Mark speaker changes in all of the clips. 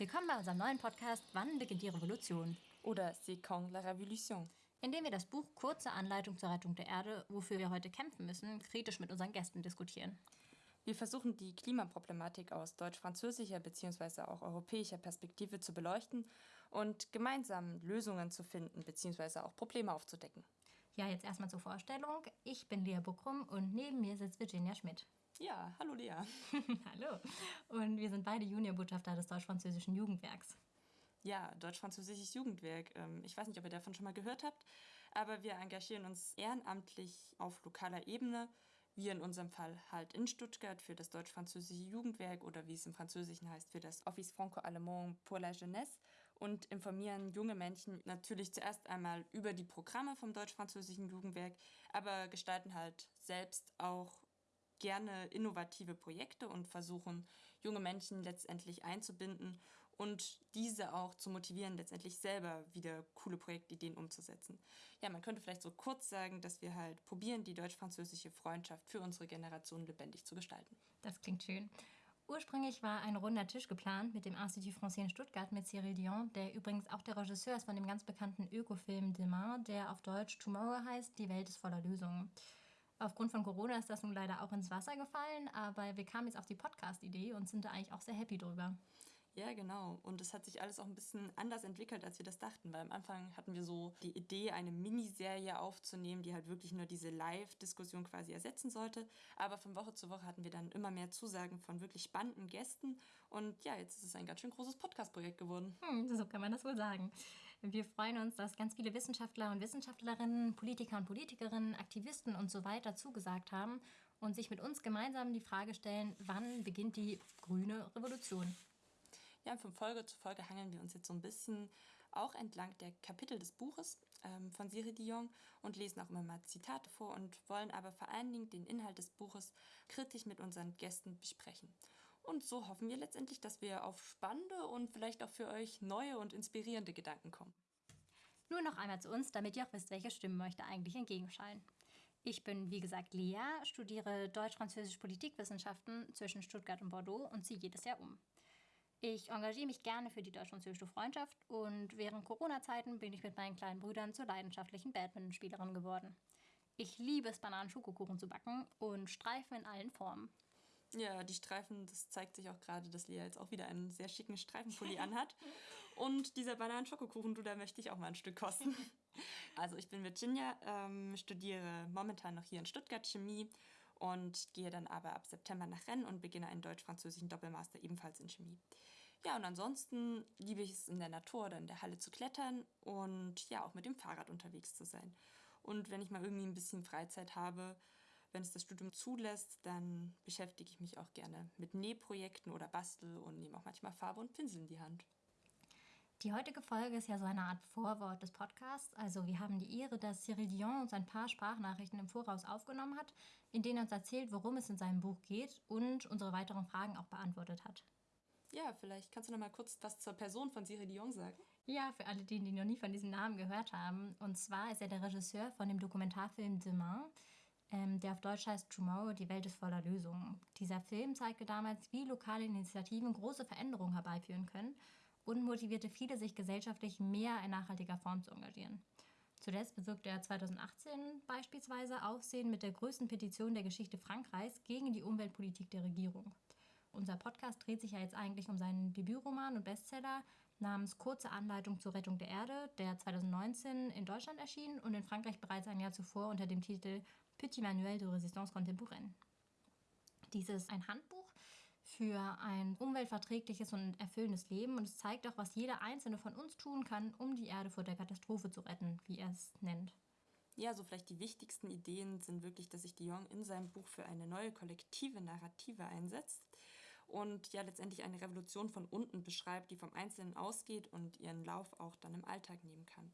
Speaker 1: Willkommen bei unserem neuen Podcast Wann beginnt die Revolution?
Speaker 2: Oder C'est quand la révolution?
Speaker 1: In dem wir das Buch Kurze Anleitung zur Rettung der Erde, wofür wir heute kämpfen müssen, kritisch mit unseren Gästen diskutieren.
Speaker 2: Wir versuchen die Klimaproblematik aus deutsch-französischer bzw. auch europäischer Perspektive zu beleuchten und gemeinsam Lösungen zu finden bzw. auch Probleme aufzudecken.
Speaker 1: Ja, jetzt erstmal zur Vorstellung. Ich bin Lea Buckrum und neben mir sitzt Virginia Schmidt.
Speaker 2: Ja, hallo Lea.
Speaker 1: hallo. Und wir sind beide Juniorbotschafter des deutsch-französischen Jugendwerks.
Speaker 2: Ja, Deutsch-Französisches Jugendwerk. Ähm, ich weiß nicht, ob ihr davon schon mal gehört habt, aber wir engagieren uns ehrenamtlich auf lokaler Ebene wir in unserem Fall halt in Stuttgart für das deutsch-französische Jugendwerk oder wie es im Französischen heißt, für das Office Franco-Allemand pour la Jeunesse und informieren junge Menschen natürlich zuerst einmal über die Programme vom deutsch-französischen Jugendwerk, aber gestalten halt selbst auch gerne innovative Projekte und versuchen, junge Menschen letztendlich einzubinden und diese auch zu motivieren, letztendlich selber wieder coole Projektideen umzusetzen. Ja, man könnte vielleicht so kurz sagen, dass wir halt probieren, die deutsch-französische Freundschaft für unsere Generation lebendig zu gestalten.
Speaker 1: Das klingt schön. Ursprünglich war ein runder Tisch geplant mit dem Institut Français in Stuttgart mit Cyril Dion, der übrigens auch der Regisseur ist von dem ganz bekannten Ökofilm Demain, der auf Deutsch Tomorrow heißt, Die Welt ist voller Lösungen. Aufgrund von Corona ist das nun leider auch ins Wasser gefallen, aber wir kamen jetzt auf die Podcast-Idee und sind da eigentlich auch sehr happy drüber.
Speaker 2: Ja, genau. Und es hat sich alles auch ein bisschen anders entwickelt, als wir das dachten. Weil am Anfang hatten wir so die Idee, eine Miniserie aufzunehmen, die halt wirklich nur diese Live-Diskussion quasi ersetzen sollte. Aber von Woche zu Woche hatten wir dann immer mehr Zusagen von wirklich spannenden Gästen. Und ja, jetzt ist es ein ganz schön großes Podcast-Projekt geworden.
Speaker 1: Hm, so kann man das wohl sagen. Wir freuen uns, dass ganz viele Wissenschaftler und Wissenschaftlerinnen, Politiker und Politikerinnen, Aktivisten und so weiter zugesagt haben und sich mit uns gemeinsam die Frage stellen, wann beginnt die grüne Revolution?
Speaker 2: Ja, von Folge zu Folge hangeln wir uns jetzt so ein bisschen auch entlang der Kapitel des Buches ähm, von Cyril Dion und lesen auch immer mal Zitate vor und wollen aber vor allen Dingen den Inhalt des Buches kritisch mit unseren Gästen besprechen. Und so hoffen wir letztendlich, dass wir auf spannende und vielleicht auch für euch neue und inspirierende Gedanken kommen.
Speaker 1: Nur noch einmal zu uns, damit ihr auch wisst, welche Stimmen euch da eigentlich entgegenschallen. Ich bin, wie gesagt, Lea, studiere Deutsch-Französisch Politikwissenschaften zwischen Stuttgart und Bordeaux und ziehe jedes Jahr um. Ich engagiere mich gerne für die deutsch-französische Freundschaft und während Corona-Zeiten bin ich mit meinen kleinen Brüdern zur leidenschaftlichen Badmintonspielerin geworden. Ich liebe es, Bananen-Schokokuchen zu backen und Streifen in allen Formen.
Speaker 2: Ja, die Streifen, das zeigt sich auch gerade, dass Lea jetzt auch wieder einen sehr schicken Streifenpulli anhat. Und dieser Bananen-Schokokuchen, du, da möchte ich auch mal ein Stück kosten. Also ich bin Virginia, ähm, studiere momentan noch hier in Stuttgart Chemie und gehe dann aber ab September nach Rennes und beginne einen deutsch-französischen Doppelmaster ebenfalls in Chemie. Ja, und ansonsten liebe ich es in der Natur oder in der Halle zu klettern und ja, auch mit dem Fahrrad unterwegs zu sein. Und wenn ich mal irgendwie ein bisschen Freizeit habe, wenn es das Studium zulässt, dann beschäftige ich mich auch gerne mit Nähprojekten oder bastel und nehme auch manchmal Farbe und Pinsel in die Hand.
Speaker 1: Die heutige Folge ist ja so eine Art Vorwort des Podcasts. Also wir haben die Ehre, dass Cyril Dion uns ein paar Sprachnachrichten im Voraus aufgenommen hat, in denen er uns erzählt, worum es in seinem Buch geht und unsere weiteren Fragen auch beantwortet hat.
Speaker 2: Ja, vielleicht kannst du noch mal kurz was zur Person von Cyril Dion sagen.
Speaker 1: Ja, für alle, die, die noch nie von diesem Namen gehört haben. Und zwar ist er der Regisseur von dem Dokumentarfilm Demain, ähm, der auf Deutsch heißt Tomorrow, die Welt ist voller Lösungen. Dieser Film zeigte damals, wie lokale Initiativen große Veränderungen herbeiführen können und motivierte viele, sich gesellschaftlich mehr in nachhaltiger Form zu engagieren. Zuletzt bewirkte er 2018 beispielsweise Aufsehen mit der größten Petition der Geschichte Frankreichs gegen die Umweltpolitik der Regierung. Unser Podcast dreht sich ja jetzt eigentlich um seinen Debütroman und Bestseller namens Kurze Anleitung zur Rettung der Erde, der 2019 in Deutschland erschien und in Frankreich bereits ein Jahr zuvor unter dem Titel Petit Manuel de Résistance Contemporaine. Dies ist ein Handbuch für ein umweltverträgliches und erfüllendes Leben. Und es zeigt auch, was jeder Einzelne von uns tun kann, um die Erde vor der Katastrophe zu retten, wie er es nennt.
Speaker 2: Ja, so vielleicht die wichtigsten Ideen sind wirklich, dass sich Dion in seinem Buch für eine neue kollektive Narrative einsetzt und ja letztendlich eine Revolution von unten beschreibt, die vom Einzelnen ausgeht und ihren Lauf auch dann im Alltag nehmen kann.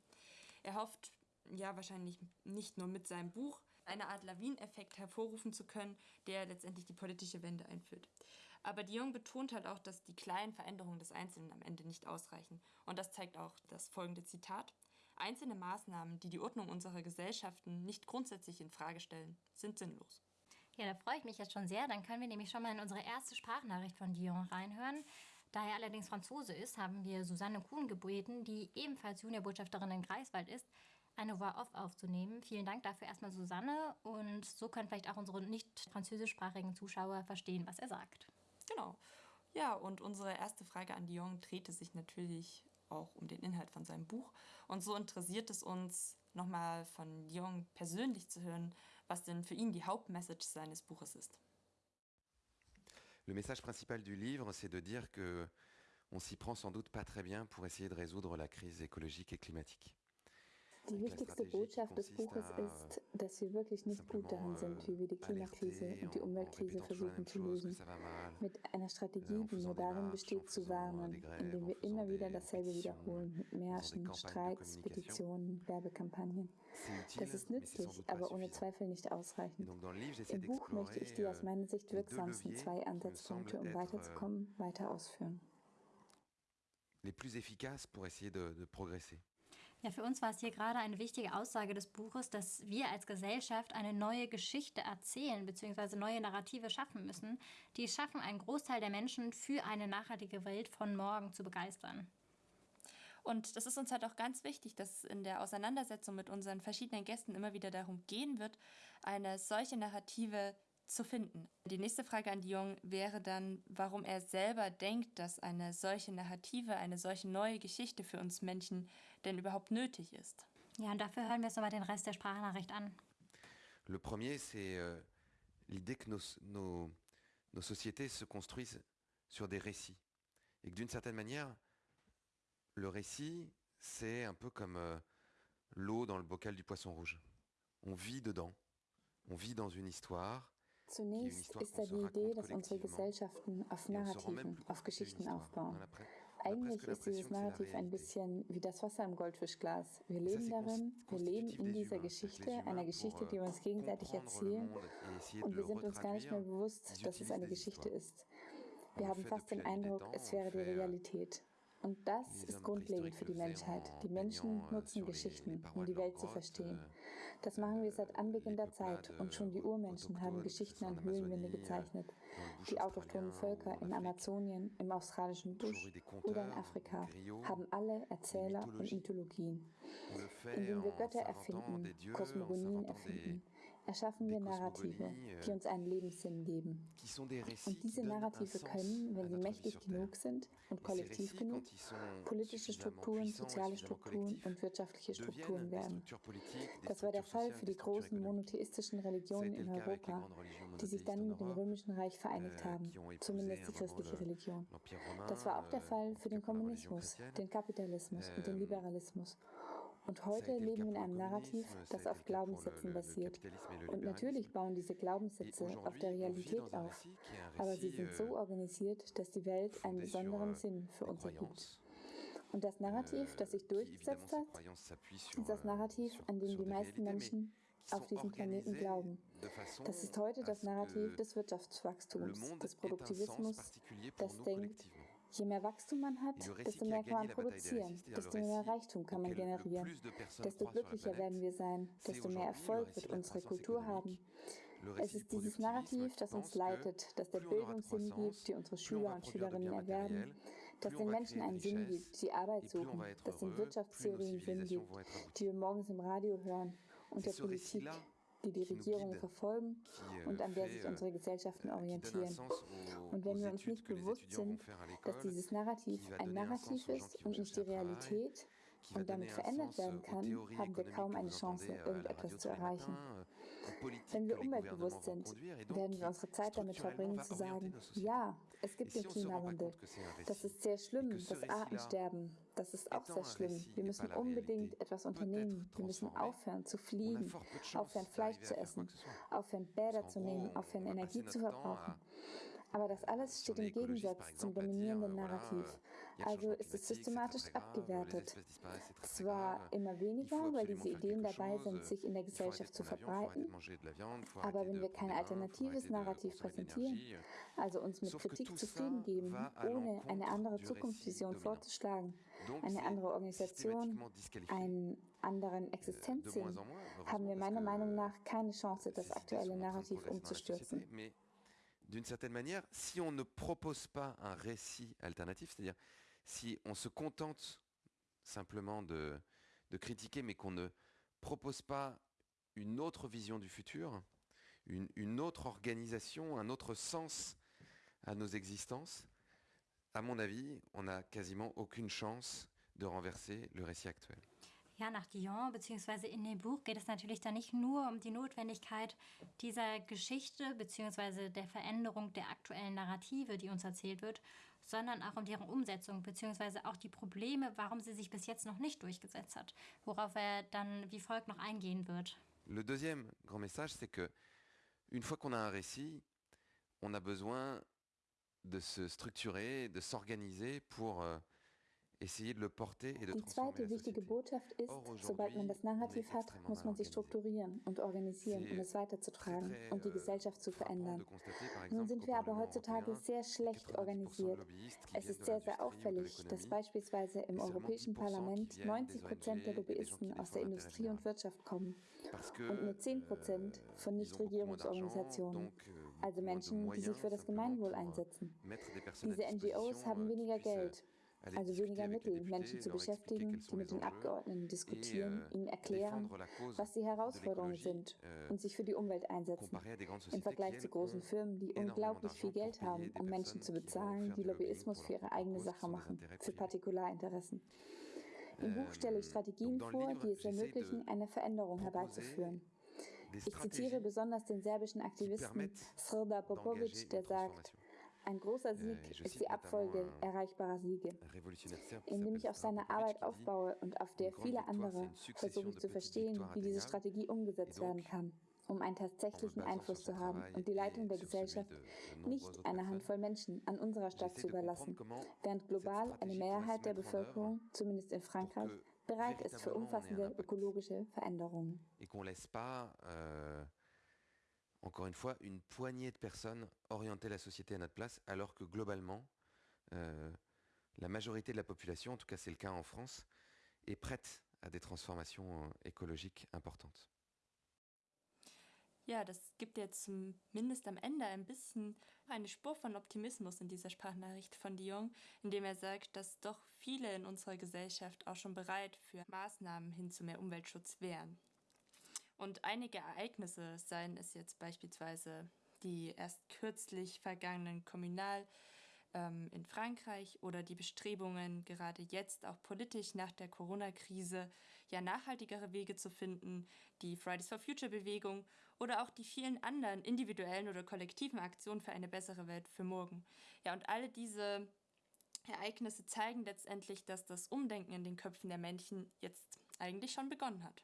Speaker 2: Er hofft ja wahrscheinlich nicht nur mit seinem Buch eine Art Lawineffekt hervorrufen zu können, der letztendlich die politische Wende einführt. Aber Dion betont halt auch, dass die kleinen Veränderungen des Einzelnen am Ende nicht ausreichen. Und das zeigt auch das folgende Zitat. Einzelne Maßnahmen, die die Ordnung unserer Gesellschaften nicht grundsätzlich in Frage stellen, sind sinnlos.
Speaker 1: Ja, da freue ich mich jetzt schon sehr. Dann können wir nämlich schon mal in unsere erste Sprachnachricht von Dion reinhören. Da er allerdings Franzose ist, haben wir Susanne Kuhn gebeten, die ebenfalls Juniorbotschafterin in Greifswald ist, eine Voix-Off aufzunehmen. Vielen Dank dafür erstmal Susanne und so können vielleicht auch unsere nicht französischsprachigen Zuschauer verstehen, was er sagt.
Speaker 2: Genau. Ja, und unsere erste Frage an Dion drehte sich natürlich auch um den Inhalt von seinem Buch. Und so interessiert es uns, nochmal von Dion persönlich zu hören, was denn für ihn die Hauptmessage seines Buches ist.
Speaker 3: Le message principal du livre, c'est de dire que on s'y prend sans doute pas très bien pour essayer de résoudre la crise écologique et climatique.
Speaker 4: Die wichtigste Botschaft des Buches ist, dass wir wirklich nicht gut darin sind, wie wir die Klimakrise und die Umweltkrise versuchen zu lösen. Mit einer Strategie, die nur darin besteht, zu warnen, indem wir immer wieder dasselbe wiederholen, mit Märschen, Streiks, Petitionen, Werbekampagnen. Das ist nützlich, aber ohne Zweifel nicht ausreichend. Im Buch möchte ich die aus meiner Sicht wirksamsten zwei Ansatzpunkte, um weiterzukommen, weiter ausführen.
Speaker 3: Les plus efficaces pour essayer de, de progresser.
Speaker 1: Ja, für uns war es hier gerade eine wichtige Aussage des Buches, dass wir als Gesellschaft eine neue Geschichte erzählen bzw. neue Narrative schaffen müssen, die schaffen, einen Großteil der Menschen für eine nachhaltige Welt von morgen zu begeistern.
Speaker 2: Und das ist uns halt auch ganz wichtig, dass es in der Auseinandersetzung mit unseren verschiedenen Gästen immer wieder darum gehen wird, eine solche Narrative zu finden. Die nächste Frage an Dion wäre dann, warum er selber denkt, dass eine solche Narrative, eine solche neue Geschichte für uns Menschen denn überhaupt nötig ist.
Speaker 1: Ja, und dafür hören wir uns nochmal den Rest der Sprachnachricht an.
Speaker 3: Le premier, c'est euh, l'idée que nos, nos, nos sociétés se construisent sur des récits. Et que d'une certaine manière, le récit, c'est un peu comme euh, l'eau dans le bocal du poisson rouge. On vit dedans, on vit dans une histoire.
Speaker 4: Zunächst ist da die Idee, dass unsere Gesellschaften auf Narrativen, auf Geschichten aufbauen. Eigentlich ist dieses Narrativ ein bisschen wie das Wasser im Goldfischglas. Wir leben darin, wir leben in dieser Geschichte, einer Geschichte, die wir uns gegenseitig erzählen und wir sind uns gar nicht mehr bewusst, dass es eine Geschichte ist. Wir haben fast den Eindruck, es wäre die Realität. Und das ist grundlegend für die Menschheit. Die Menschen nutzen Geschichten, um die Welt zu verstehen. Das machen wir seit Anbeginn der Zeit und schon die Urmenschen haben Geschichten an Höhlenwände gezeichnet. Die autochthonen Völker in Amazonien, im australischen Busch oder in Afrika haben alle Erzähler und Mythologien. Indem wir Götter erfinden, Kosmogonien erfinden, erschaffen wir Narrative, die uns einen Lebenssinn geben. Und diese Narrative können, wenn sie mächtig genug sind und kollektiv genug, politische Strukturen, soziale Strukturen und wirtschaftliche Strukturen werden. Das war der Fall für die großen monotheistischen Religionen in Europa, die sich dann mit dem Römischen Reich vereinigt haben, zumindest die christliche Religion. Das war auch der Fall für den Kommunismus, den Kapitalismus und den Liberalismus. Und heute leben wir in einem Narrativ, das auf Glaubenssätzen basiert. Und natürlich bauen diese Glaubenssätze auf der Realität auf. Aber sie sind so organisiert, dass die Welt einen besonderen Sinn für uns ergibt. Und das Narrativ, das sich durchgesetzt hat, ist das Narrativ, an dem die meisten Menschen auf diesem Planeten glauben. Das ist heute das Narrativ des Wirtschaftswachstums, des Produktivismus, das denkt, Je mehr Wachstum man hat, desto mehr kann man produzieren, desto mehr Reichtum kann man generieren, desto glücklicher werden wir sein, desto mehr Erfolg wird unsere Kultur haben. Es ist dieses Narrativ, das uns leitet, das der Bildung Sinn gibt, die unsere Schüler und Schülerinnen erwerben, das den Menschen einen Sinn gibt, die Arbeit suchen, das den Wirtschaftstheorien Sinn gibt, die wir morgens im Radio hören und der Politik, die die Regierungen verfolgen und an der sich unsere Gesellschaften orientieren. Und wenn wir uns nicht bewusst sind, dass dieses Narrativ ein Narrativ ist und nicht die Realität und damit verändert werden kann, haben wir kaum eine Chance, irgendetwas zu erreichen. Wenn wir umweltbewusst sind, werden wir unsere Zeit damit verbringen zu sagen, ja, es gibt den Klimawandel. Das ist sehr schlimm, das Artensterben. Das ist auch sehr schlimm. Wir müssen unbedingt etwas unternehmen. Wir müssen aufhören zu fliegen, aufhören Fleisch zu essen, aufhören Bäder zu nehmen, aufhören Energie zu verbrauchen. Aber das alles steht im Gegensatz zum dominierenden Narrativ. Also ist es systematisch abgewertet. Zwar immer weniger, weil diese Ideen dabei sind, sich in der Gesellschaft zu verbreiten, aber wenn wir kein alternatives Narrativ präsentieren, also uns mit Kritik zufrieden geben, ohne eine andere Zukunftsvision vorzuschlagen, eine andere Organisation, einen anderen Existenzsinn, haben wir meiner Meinung nach keine Chance, das aktuelle Narrativ umzustürzen.
Speaker 3: d'une certaine manière, si on ne propose pas un récit alternatif, c'est-à-dire si on se contente simplement de, de critiquer, mais qu'on ne propose pas une autre vision du futur, une, une, autre organisation, un autre sens à nos existences, à mon avis, on n'a quasiment aucune chance de renverser le récit actuel.
Speaker 1: Ja, nach Dion bzw. in dem Buch geht es natürlich dann nicht nur um die Notwendigkeit dieser Geschichte bzw. der Veränderung der aktuellen Narrative, die uns erzählt wird, sondern auch um deren Umsetzung bzw. auch die Probleme, warum sie sich bis jetzt noch nicht durchgesetzt hat, worauf er dann wie folgt noch eingehen wird.
Speaker 3: Le deuxième grand message, c'est que une fois qu'on a un récit, on a besoin de se structurer, de s'organiser pour euh, Die
Speaker 4: zweite wichtige Botschaft ist, sobald man das Narrativ hat, muss man sich strukturieren und organisieren, um es weiterzutragen und die euh, Gesellschaft zu verändern. Nun sind wir aber heutzutage sehr schlecht organisiert. Es ist sehr, sehr auffällig, dass beispielsweise im Europäischen Parlament 90 Prozent der Lobbyisten aus der Industrie und Wirtschaft kommen und nur 10 euh, Prozent von Nichtregierungsorganisationen, euh, also Menschen, die sich für das Gemeinwohl einsetzen. Diese NGOs haben weniger Geld also weniger Mittel, Menschen zu beschäftigen, die mit den Abgeordneten diskutieren, euh, ihnen erklären, was die Herausforderungen sind euh, und sich für die Umwelt einsetzen. Im Vergleich zu großen Firmen, die unglaublich viel Geld haben, um Menschen zu bezahlen, die Lobbyismus für ihre eigene Sache machen, für Partikularinteressen. Im Buch stelle ich euh, Strategien vor, die es ermöglichen, eine Veränderung herbeizuführen. Ich zitiere besonders den serbischen Aktivisten Srda Popovic, der sagt, ein großer Sieg ist die Abfolge erreichbarer Siege. Indem ich auf seine Arbeit aufbaue und auf der viele andere, versuche ich zu verstehen, wie diese Strategie umgesetzt werden kann, um einen tatsächlichen Einfluss zu haben und die Leitung der Gesellschaft nicht einer Handvoll Menschen an unserer Stadt zu überlassen, während global eine Mehrheit der Bevölkerung, zumindest in Frankreich, bereit ist für umfassende ökologische Veränderungen.
Speaker 3: encore une fois, une poignée de personnes orienter la société à notre place, alors que globalement, euh, la majorité de la population, en tout cas c'est le cas en France, est prête à des transformations euh, écologiques importantes.
Speaker 2: Ja, das gibt jetzt zumindest am Ende ein bisschen eine Spur von Optimismus in dieser Sprachnachricht von Dion, indem er sagt, dass doch viele in unserer Gesellschaft auch schon bereit für Maßnahmen hin zu mehr Umweltschutz wären. Und einige Ereignisse, seien es jetzt beispielsweise die erst kürzlich vergangenen Kommunal ähm, in Frankreich oder die Bestrebungen, gerade jetzt auch politisch nach der Corona-Krise ja nachhaltigere Wege zu finden, die Fridays for Future Bewegung oder auch die vielen anderen individuellen oder kollektiven Aktionen für eine bessere Welt für morgen. Ja, und alle diese Ereignisse zeigen letztendlich, dass das Umdenken in den Köpfen der Menschen jetzt eigentlich schon begonnen hat.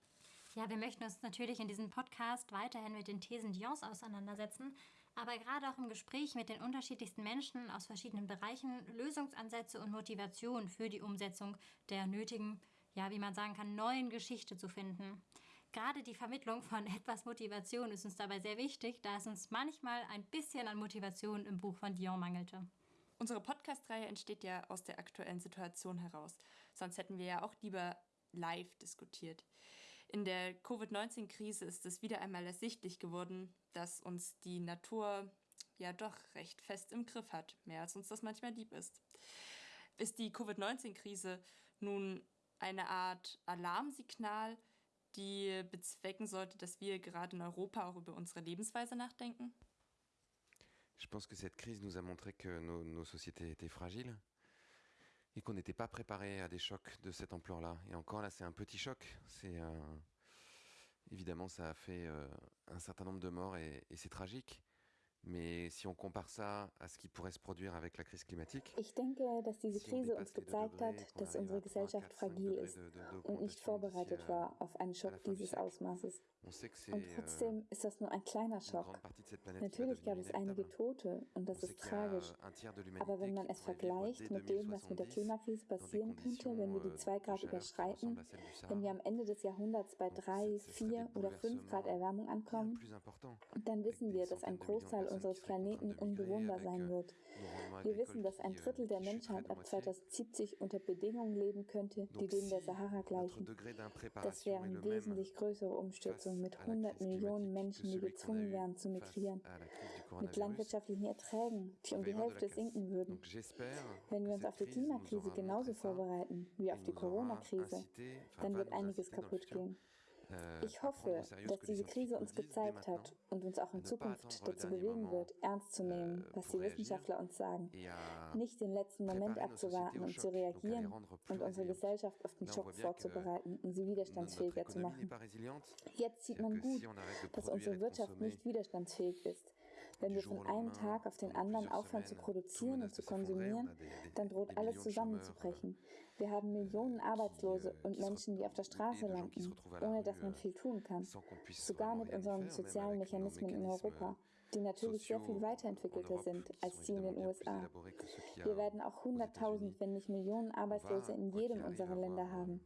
Speaker 1: Ja, wir möchten uns natürlich in diesem Podcast weiterhin mit den Thesen Dions auseinandersetzen, aber gerade auch im Gespräch mit den unterschiedlichsten Menschen aus verschiedenen Bereichen Lösungsansätze und Motivation für die Umsetzung der nötigen, ja, wie man sagen kann, neuen Geschichte zu finden. Gerade die Vermittlung von etwas Motivation ist uns dabei sehr wichtig, da es uns manchmal ein bisschen an Motivation im Buch von Dion mangelte.
Speaker 2: Unsere Podcast-Reihe entsteht ja aus der aktuellen Situation heraus. Sonst hätten wir ja auch lieber live diskutiert. In der Covid-19-Krise ist es wieder einmal ersichtlich geworden, dass uns die Natur ja doch recht fest im Griff hat, mehr als uns das manchmal lieb ist. Ist die Covid-19-Krise nun eine Art Alarmsignal, die bezwecken sollte, dass wir gerade in Europa auch über unsere Lebensweise nachdenken?
Speaker 3: Je pense que cette crise nous a montré que nos, nos sociétés étaient fragiles et qu'on n'était pas préparé à des chocs de cette ampleur-là. Et encore là, c'est un petit choc. C'est évidemment, ça a fait euh, un certain nombre de morts et c'est tragique. Mais si on compare ça à ce qui pourrait se produire avec la crise climatique,
Speaker 4: ich denke, dass diese Krise uns gezeigt hat, dass unsere Gesellschaft fragil ist und nicht vorbereitet war auf einen Schock dieses Ausmaßes. Und euh, trotzdem ist das nur ein kleiner Schock. Natürlich gab es einige Tote und das ist tragisch. Aber wenn man es vergleicht mit dem, was mit der Klimakrise passieren könnte, wenn wir die 2 euh, Grad überschreiten, wenn wir am Ende des Jahrhunderts bei 3, 4 oder 5 Grad Erwärmung ankommen, dann wissen wir, dass ein Großteil unseres Planeten unbewohnbar sein wird. Wir wissen, dass ein Drittel der Menschheit ab 2070 unter Bedingungen leben könnte, die denen der Sahara gleichen. Das wären wesentlich größere Umstürzungen mit 100 Millionen Menschen, die gezwungen wären zu migrieren, mit landwirtschaftlichen Erträgen, die um die Hälfte sinken würden. Wenn wir uns auf die Klimakrise genauso vorbereiten wie auf die Corona-Krise, dann wird einiges kaputt gehen. Äh, ich hoffe, dass diese Krise uns gezeigt hat und uns auch in Zukunft dazu bewegen wird, ernst zu nehmen, äh, was die Wissenschaftler uns sagen. Nicht den letzten Moment abzuwarten und zu reagieren und unsere Gesellschaft auf den Schock vorzubereiten und sie widerstandsfähiger zu machen. Jetzt sieht man gut, dass unsere Wirtschaft nicht widerstandsfähig ist. Wenn wir von einem Tag auf den anderen aufhören zu produzieren und zu konsumieren, dann droht alles zusammenzubrechen. Wir haben Millionen Arbeitslose und Menschen, die auf der Straße landen, ohne dass man viel tun kann. Sogar mit unseren sozialen Mechanismen in Europa die natürlich sehr viel weiterentwickelter sind als die in den USA. Wir werden auch 100.000, wenn nicht Millionen Arbeitslose in jedem unserer Länder haben.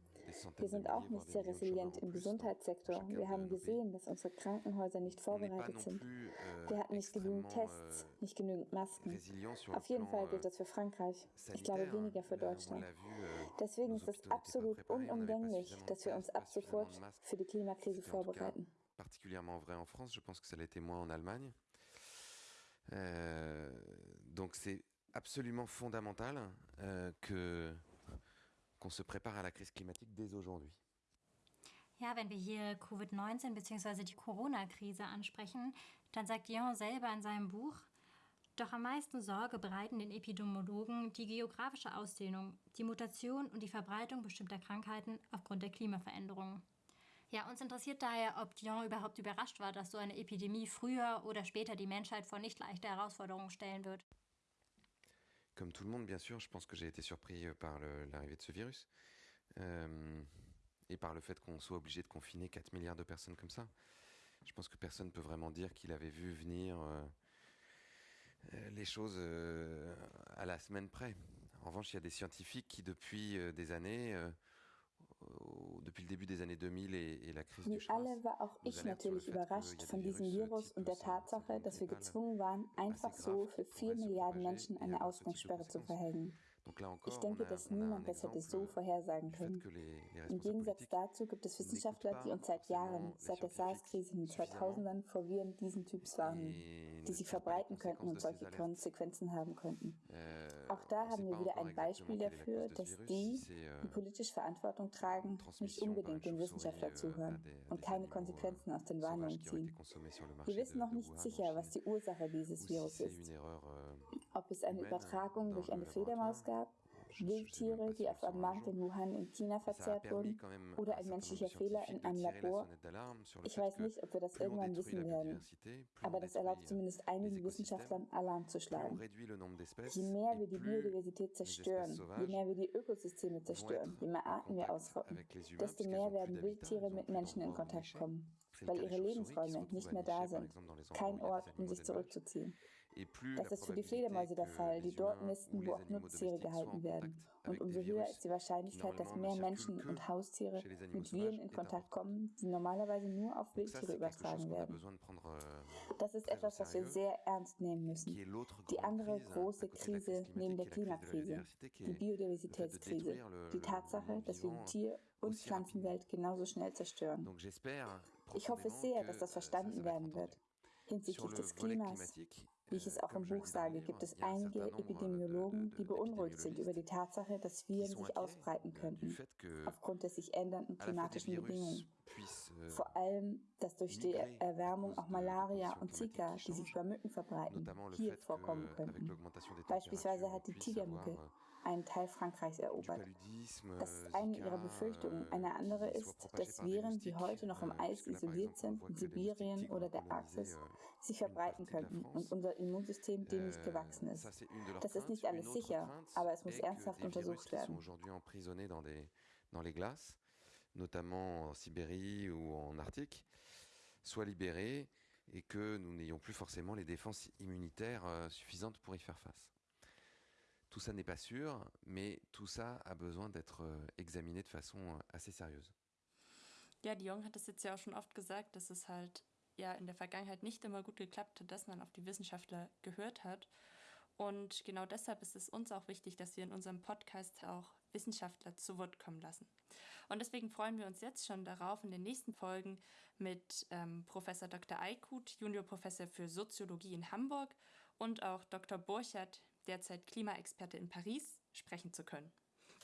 Speaker 4: Wir sind auch nicht sehr resilient im Gesundheitssektor. Wir haben gesehen, dass unsere Krankenhäuser nicht vorbereitet sind. Euh, Wir hatten nicht genügend Tests, euh, nicht genügend Masken. Auf jeden Fall gilt euh, das für Frankreich. Ich glaube weniger für Deutschland. Deswegen ist es absolut unumgänglich, dass wir uns ab sofort für die Klimakrise vorbereiten.
Speaker 3: particulièrement vrai en France, je pense que ça l'était moins en Allemagne. Euh, donc c'est absolument fondamental euh, que qu'on se prépare à la crise climatique dès aujourd'hui.
Speaker 1: Ja, wenn wir hier Covid-19 bzw. die Corona-Krise ansprechen, dann sagt Dion selber in seinem Buch, doch am meisten Sorge bereiten den Epidemiologen die geografische Ausdehnung, die Mutation und die Verbreitung bestimmter Krankheiten aufgrund der Klimaveränderungen. Ja, uns interessiert daher, ob Dion überhaupt überrascht war, dass so eine Epidemie früher oder später die Menschheit vor nicht leichte Herausforderungen stellen wird.
Speaker 3: Comme tout le monde, bien sûr, je pense que j'ai été surpris euh, par l'arrivée de ce virus euh, et par le fait qu'on soit obligé de confiner 4 milliards de personnes comme ça. Je pense que personne ne peut vraiment dire qu'il avait vu venir euh, les choses à la semaine près. En revanche, il y a des scientifiques qui, depuis des années, depuis le début des années 2000 et, et la crise
Speaker 4: Wie
Speaker 3: du alle
Speaker 4: war auch ich natürlich überrascht von diesem Virus und der Tatsache, dass wir gezwungen waren, einfach so für 4 Milliarden Menschen eine Ausgangssperre zu verhängen. Ich denke, dass niemand das hätte so vorhersagen können. Im Gegensatz dazu gibt es Wissenschaftler, die uns seit Jahren, seit der SARS-Krise in den 2000ern vor Viren diesen Typs warnen, die sich verbreiten könnten und solche Konsequenzen haben könnten. Euh, Auch da haben wir wieder ein Beispiel dafür, dass die, euh, die politisch Verantwortung tragen, nicht unbedingt den Wissenschaftler euh, zuhören und keine Konsequenzen aus den Warnungen ziehen. Wir wissen noch nicht sicher, was die Ursache dieses Virus ist. Ob es eine Übertragung durch eine Fledermaus gab, Wildtiere, die auf einem Markt in Wuhan in China verzehrt wurden, oder ein menschlicher Fehler in einem Labor. Ich weiß nicht, ob wir das irgendwann wissen werden, aber das erlaubt zumindest einigen Wissenschaftlern, Alarm zu schlagen. Je mehr wir die Biodiversität zerstören, je mehr wir die Ökosysteme zerstören, je mehr Arten wir ausrotten, desto mehr werden Wildtiere mit Menschen in Kontakt kommen, weil ihre Lebensräume nicht mehr da sind, kein Ort, um sich zurückzuziehen. Das ist für die Fledermäuse der Fall, die dort nisten, wo auch Nutztiere gehalten werden. Und umso höher ist die Wahrscheinlichkeit, dass mehr Menschen und Haustiere mit Viren in Kontakt kommen, die normalerweise nur auf Wildtiere übertragen werden. Euh, das ist etwas, was wir sehr ernst nehmen müssen. Die andere große Krise neben der Klimakrise, die Biodiversitätskrise, die Tatsache, dass wir die Tier- und Pflanzenwelt genauso schnell zerstören. Ich hoffe sehr, dass das verstanden werden wird. Hinsichtlich des Klimas, wie ich es auch im Buch sage, gibt es einige Epidemiologen, die beunruhigt sind über die Tatsache, dass Viren sich ausbreiten könnten, aufgrund der sich ändernden klimatischen Bedingungen. Vor allem, dass durch die Erwärmung auch Malaria und Zika, die sich über Mücken verbreiten, hier vorkommen könnten. Beispielsweise hat die Tigermücke einen Teil Frankreichs erobert. Das ist eine ihrer Befürchtungen. Eine andere ist, dass Viren, die heute noch im Eis isoliert sind, in Sibirien oder der Arktis, sich verbreiten könnten und unser Immunsystem dem nicht gewachsen ist. Das ist nicht alles sicher, aber es muss ernsthaft untersucht werden.
Speaker 3: notamment en Sibérie ou en Arctique, soient libérés et que nous n'ayons plus forcément les défenses immunitaires euh, suffisantes pour y faire face. Tout ça n'est pas sûr, mais tout ça a besoin d'être euh, examiné de façon euh, assez sérieuse.
Speaker 2: Ja, Dion hat es jetzt ja auch schon oft gesagt, dass es halt ja in der Vergangenheit nicht immer gut geklappt hat, dass man auf die Wissenschaftler gehört hat. Und genau deshalb ist es uns auch wichtig, dass wir in unserem Podcast auch Wissenschaftler zu Wort kommen lassen. Und deswegen freuen wir uns jetzt schon darauf, in den nächsten Folgen mit ähm, Professor Dr. Eikut, Juniorprofessor für Soziologie in Hamburg und auch Dr. Borchert, derzeit Klimaexperte in Paris, sprechen zu können.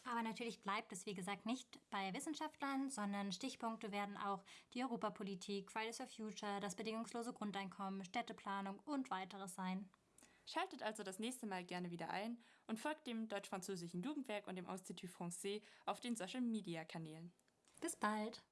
Speaker 1: Aber natürlich bleibt es, wie gesagt, nicht bei Wissenschaftlern, sondern Stichpunkte werden auch die Europapolitik, Fridays for Future, das bedingungslose Grundeinkommen, Städteplanung und weiteres sein.
Speaker 2: Schaltet also das nächste Mal gerne wieder ein und folgt dem Deutsch-Französischen Jugendwerk und dem Institut Français auf den Social-Media-Kanälen.
Speaker 1: Bis bald!